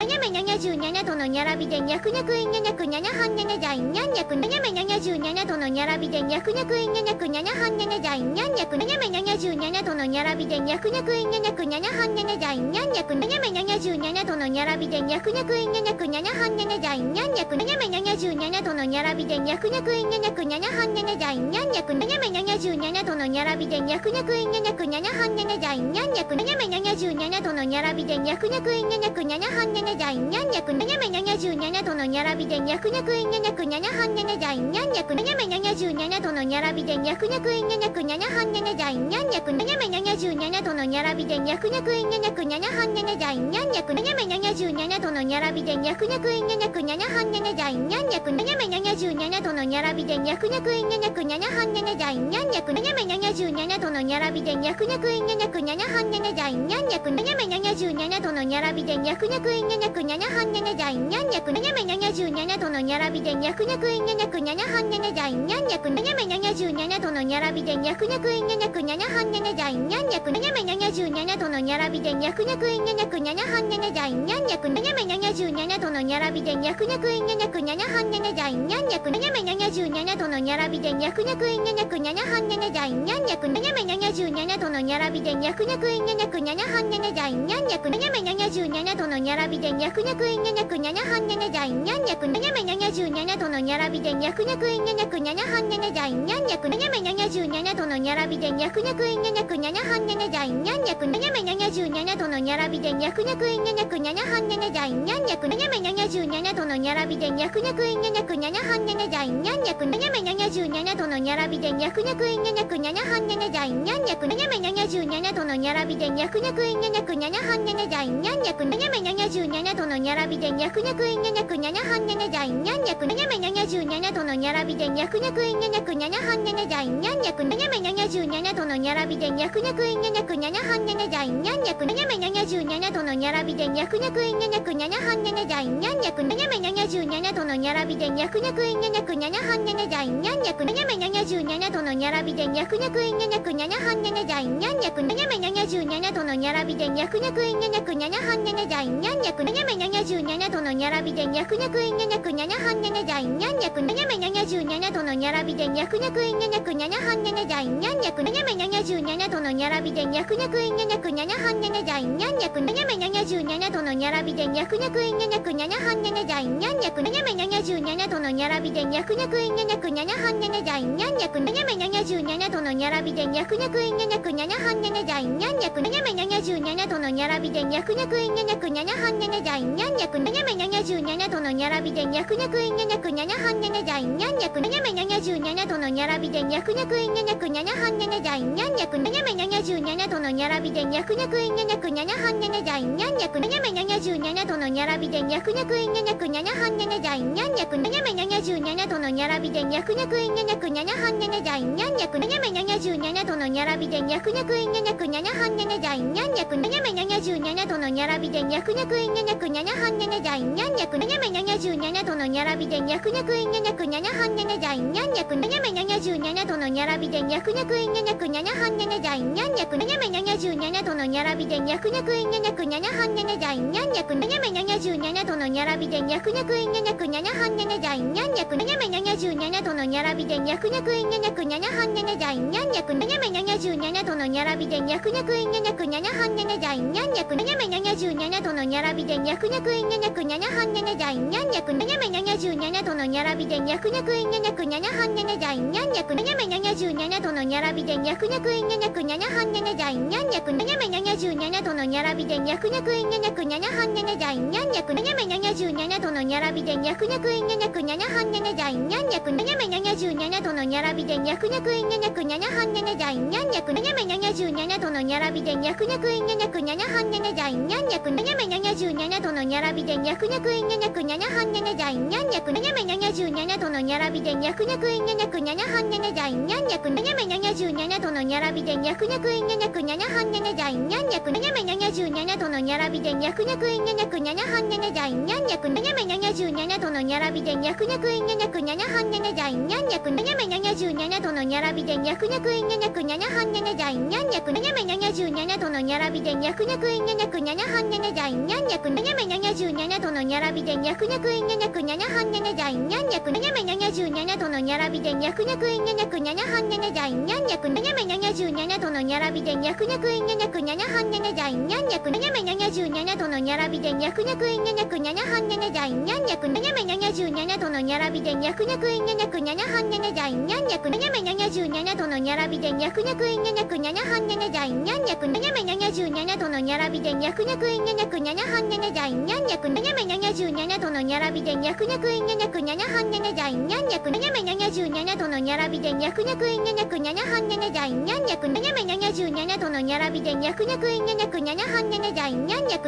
Меня, меня. にゃ度のにゃらびでにゃくにゃくいにゃにゃくにゃにゃはんにゃにゃだいにゃんにゃくにゃめにゃ度のにゃらびでにゃくにゃくいにゃにゃくにゃにゃはんにゃにゃだいにゃんにゃくにゃめにゃ度のにゃらびでにゃくにゃくいにゃにゃくにゃにゃはんにゃにゃだいにゃんにゃくにゃめにゃとのにゃらびでにゃくにゃくいにゃにゃくにゃにゃはんにゃにゃだいにゃんにゃくにゃめにゃとのにゃらびでにゃくにゃくいにゃにゃくにゃにゃはんにゃにゃだいにゃんにゃくにゃめにゃとのにゃらびでにゃくにゃくいにゃにゃくにゃにゃはんにゃにゃだいにゃんにゃくにゃめにゃとのにゃらびでにゃくにゃくいにゃにゃくにゃにゃはんにゃにゃだいにゃんにゃくにゃめにゃにゃにゃにゃとのにゃらびでにゃくにゃくいにゃにゃくにゃにゃはんにゃにゃじゃいにゃんにゃくにゃめにゃにゃじゅうにゃにゃとのにゃらびでにゃくにゃくいにゃにゃくにゃにゃはんにゃにゃじゃいにゃんにゃくにゃめにゃにゃじゅうにゃにゃとのにゃらびでにゃくにゃくえんにゃにゃくにゃにゃはんにゃいにゃんにゃくにゃめにゃにゃじゅうにゃにゃとのにゃらびでにゃくにゃくいにゃにゃくにゃにゃはんにゃにゃじゃいにゃんにゃくにゃめにゃにゃじゅうにゃにゃとのにゃらびでにゃくにゃくいにゃにゃくにゃにゃはんにゃにゃじゃいにゃんにゃくにゃめにゃにゃじゅうにゃにゃとのにゃらびでにゃくにゃくいにゃにゃくにゃにゃはんにゃにゃじゃいにゃんにゃくにゃめにゃにゃじゅうにゃにゃとのにゃらびでにゃくにゃくいにゃにゃくにゃにゃはんにゃにゃじゃいにゃんにゃくにゃめにゃにゃじゅうにゃにゃとのにゃらびでにゃくにゃくいにゃにゃくにゃにゃはんにゃにゃじゃいにゃんにゃくにゃめにゃにゃじゅうにゃにゃとのにゃらびでにゃくにゃくいにゃにゃくにゃにゃはんにゃにゃじゃいにゃんにゃくにゃめにゃにゃじゅうにゃにゃとのにゃらびでにゃくにゃくいにゃにゃくにゃにゃはんにゃにゃじゃいにゃんにゃくにゃめにゃにゃじゅうにゃにゃとのにゃらびでにゃくにゃくいにゃにゃくにゃにゃはんにゃにゃじゃいにゃんにゃくにゃめにゃにゃじゅうにゃにゃとのにゃらびでにゃくにゃくいにゃにゃくにゃにゃはんにゃにゃじゃいにゃんにゃくにゃめにゃにゃじゅうにゃにゃとのにゃらびでにゃくにゃくいにゃにゃくにゃにゃはんにゃにゃじゃいにゃんにゃくにゃめにゃにゃじゅうにゃにゃとのにゃらびでにゃくにゃくいにゃにゃくにゃにゃはんにゃにゃじゃいにゃんにゃくにゃめにゃにゃじゅうにゃにゃとのにゃらびでにゃくにゃくいにゃにゃくにゃにゃはんにゃにゃじゃいにゃんにゃくにゃめにゃにゃじゅうにゃにゃとのにゃらびでにゃくにゃくいにゃにゃくにゃにゃはんにゃにゃじゃいにゃんにゃくにゃめにゃにゃじゅうにゃにゃとのにゃらびでにゃゃくにゃくいにゃにゃくにゃにゃはんにゃにゃじゃいにゃんにゃくにゃめにゃにゃじゅうにゃにゃとのにゃらびでにゃくにゃくいにゃにゃくにゃにゃはんにゃにゃじゃいにゃんにゃくにゃめにゃにゃじゅうにゃにゃとのにゃらびでにゃくにゃくいにゃにゃくにゃにゃはんにゃにゃじゃいにゃんにゃくにゃめにゃにゃじゅうにゃにゃとのにゃらびでにゃくにゃくいにゃにゃくにゃにゃはんにゃにゃじゃいにゃんにゃくにゃめにゃにゃじゅうにゃにゃとのにゃらびでにゃくにゃくいにゃにゃくにゃにゃはんにゃにゃじゃいにゃんにゃくにゃめにゃにゃじゅうにゃにゃとのにゃらびでにゃくにゃくいにゃにゃくにゃにゃはんにゃにゃじゃいにゃんにゃくにゃめにゃにゃじゅうにゃにゃとのにゃらびでにゃくにゃくいにゃにゃくにゃにゃはんにゃにゃじゃいにゃんにゃくにゃめにゃにゃじゅうにゃにゃとのにゃらびでにゃくにゃくいにゃにゃくにゃにゃはんにゃにゃじゃいにゃんにゃくにゃめにゃにゃじゅうにゃにゃとのにゃらびでにゃくにゃくいにゃにゃくにゃにゃはんにゃにゃじゃいにゃんにゃくにゃめにゃにゃにゃにゃとのにゃらびでにゃくにゃくいにゃにゃくにゃにゃはんにゃにゃじゃいにゃんにゃくにゃめにゃにゃじゅうにゃにゃとのにゃらびでにゃくにゃくいにゃにゃくにゃにゃはんにゃにゃじゃいにゃんにゃくにゃめにゃにゃじゅうにゃにゃとのにゃらびでにゃくにゃくいにゃにゃくにゃにゃはんにゃにゃじゃいにゃんにゃくにゃめにゃにゃじゅうにゃにゃとのにゃらびでにゃくにゃくいにゃにゃくにゃにゃはんにゃにゃじゃいにゃんにゃくにゃめにゃにゃじゅうにゃにゃとのにゃらびでにゃくにゃくいにゃにゃくにゃにゃはんにゃにゃじゃいにゃんにゃくにゃめにゃにゃじゅうにゃにゃとのにゃらびでにゃくにゃくいにゃにゃくにゃにゃはんにゃにゃじゃいにゃんにゃくにゃめにゃにゃじゅにゃにゃとのにゃらびでにゃくにゃくいにゃにゃくにゃにゃはんにゃにゃじゃいにゃんにゃくにゃめにゃにゃじゅうにゃにゃとのにゃらびでにゃくにゃくいにゃにゃくにゃにゃはんにゃにゃじゃいにゃんにゃくにゃめにゃにゃじゅうにゃにゃとのにゃらびでにゃくにゃくいにゃにゃくにゃにゃはんにゃにゃじゃいにゃんにゃくにゃめにゃにゃじゅうにゃにゃとのにゃらびでにゃくにゃくいにゃにゃくにゃにゃはんにゃにゃじゃいにゃんにゃくにゃめにゃにゃじゅうにゃにゃとのにゃらびでにゃくにゃくいにゃにゃくにゃにゃはんにゃにゃじゃいにゃんにゃくにゃめにゃにゃじゅうにゃにゃとのにゃらびでにゃくにゃくいにゃにゃくにゃにゃはんにゃにゃじゃいにゃんにゃくにゃめにゃにゃじゅうにゃにゃとのにゃらびでにゃくにゃくいにゃにゃくにゃにゃはんにゃにゃじゃいにゃんにゃくにゃめにゃにゃじゅうにゃにゃとのにゃらびでにゃくにゃくいにゃにゃくにゃにゃはんにゃにゃじゃいにゃんにゃくにゃめにゃにゃじゅうにゃにゃとのにゃらびでにゃくにゃくいにゃにゃくにゃにゃはんにゃにゃじゃいにゃんにゃくにゃめにゃにゃじゅうにゃにゃとのにゃらびでにゃくにゃくいにゃにゃくにゃにゃはんにゃにゃじゃいにゃんにゃくにゃめにゃにゃじゅにゃにゃとのにゃらびでにゃくにゃくいにゃにゃくにゃにゃはんにゃにゃじゃいにゃんにゃくにゃめにゃにゃじゅうにゃにゃとのにゃらびでにゃくにゃくいにゃにゃくにゃにゃはんにゃにゃじゃいにゃんにゃくにゃめにゃにゃじゅうにゃにゃとのにゃらびでにゃくにゃくいにゃにゃくにゃにゃはんにゃにゃじゃいにゃんにゃくにゃめにゃにゃじゅうにゃにゃとのにゃらびでにゃくにゃくいにゃにゃくにゃにゃはんにゃにゃじゃいにゃんにゃくにゃめにゃにゃじゅうにゃにゃとのにゃらびでにゃくにゃくいにゃにゃくにゃにゃはんにゃにゃじゃいにゃんにゃくにゃめにゃにゃじゅうにゃにゃとのにゃらびでにゃくにゃくいにゃにゃくにゃにゃはんにゃにゃじゃいにゃんにゃくにゃめにゃにゃじゅうにゃにゃとのにゃらびでにゃくにゃくいにゃにゃくにゃにゃはんにゃにゃじゃいにゃんにゃくにゃめにゃにゃじゅうにゃにゃとのにゃらびでにゃくにゃくいにゃにゃくにゃにゃはんにゃにゃじゃいにゃんにゃくにゃめにゃにゃじゅうにゃにゃとのにゃらびでにゃくにゃくいにゃにゃくにゃにゃはんにゃにゃじゃいにゃんにゃくにゃめにゃにゃじゅうにゃにゃとのにゃらびでにゃくにゃくいにゃにゃくにゃにゃはんにゃにゃじゃいにゃんにゃくにゃめにゃにゃじゅうにゃにゃとのにゃらびでにゃくにゃくいにゃにゃくにゃにゃはんにゃにゃじゃいにゃんにゃくにゃめにゃにゃじゅうにゃにゃとのにゃらびでにゃくにゃくいにゃにゃくにゃにゃはんにゃにゃじゃいにゃんにゃくにゃめにゃにゃじゅうにゃにゃとのにゃらびでにゃくにゃくいにゃにゃくにゃにゃはんにゃにゃじゃいにゃんにゃくにゃめにゃにゃじゅうにゃにゃとのにゃらびでにゃくにゃくいにゃにゃくにゃにゃはんにゃにゃじゃいにゃんにゃくにゃめにゃにゃじゅうにゃにゃとのにゃらびでにゃくにゃくいにゃにゃくにゃにゃはんにゃにゃじゃいにゃんにゃくにゃめにゃにゃじゅうにゃにゃとのにゃらびでにゃくにゃくいにゃにゃくにゃにゃはんにゃにゃじゃいにゃんにゃくにゃめにゃにゃじゅうにゃにゃとのにゃらびでにゃくにゃくいにゃにゃくにゃにゃはんにゃにゃじゃいにゃんにゃくにゃめにゃにゃじゅうにゃにゃとのにゃらびでにゃくにゃくいにゃにゃくにゃにゃはんにゃにゃじゃいにゃんにゃくにゃにゃめにゃにゃじゅうにゃにゃとのにゃらびでにゃくにゃくいにゃにゃくにゃにゃはんにゃにゃじゃいにゃんにゃくにゃにゃめにゃにゃじゅうにゃにゃとのにゃらびでにゃくにゃくいにゃにゃくにゃにゃはんにゃにゃじゃいにゃんにゃくにゃにゃ77とのにゃにゃじゃいにゃにゃとのにゃらびでにゃくにゃくいにゃにゃくにゃにゃはんにゃにゃじゃいにゃんにゃくにゃにゃらびでにゃにゃじゃいにゃにゃとのにゃらびでにゃくにゃくいにゃにゃくにゃにゃはんにゃにゃじゃいにゃんにゃくにゃにゃらびでにゃにゃじゃいにゃにゃとのにゃらびでにゃくにゃくいにゃにゃくにゃにゃはんにゃにゃじゃいにゃんにゃくにゃにゃらびでにゃにゃじゃいにゃにゃとのにゃらびでにゃくにゃくいにゃにゃくにゃにゃはんにゃにゃじゃいにゃんにゃくにゃにゃめにゃにゃ77度のにゃらびでにゃくにゃくいにゃにゃくにゃにゃはんにゃにゃじゃいにゃんにゃくにゃめ77度のにゃらびでにゃくにゃくいにゃにゃくにゃにゃはんにゃにゃじゃいにゃんにゃく